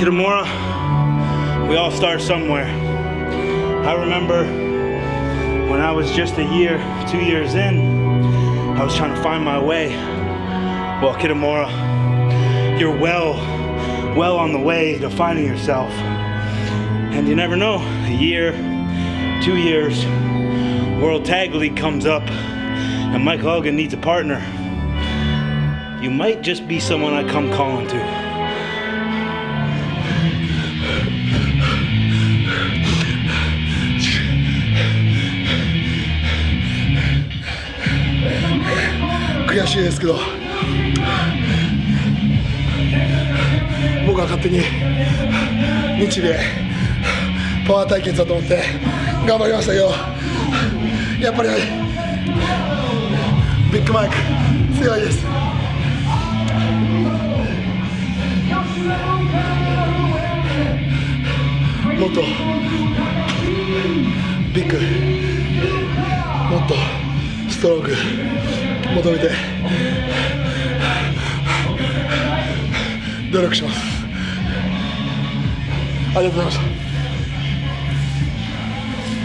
Kitamura, we all start somewhere. I remember when I was just a year, two years in, I was trying to find my way. Well, Kitamura, you're well, well on the way to finding yourself. And you never know, a year, two years, World Tag League comes up and Mike Hogan needs a partner. You might just be someone I come calling to. 悔しいですけど僕は勝手に日米パワー対決だと思って頑張りましたけどやっぱりビッグマイク強いです。もっとビッグもっとストローク求めて努力します。ありがとうございました。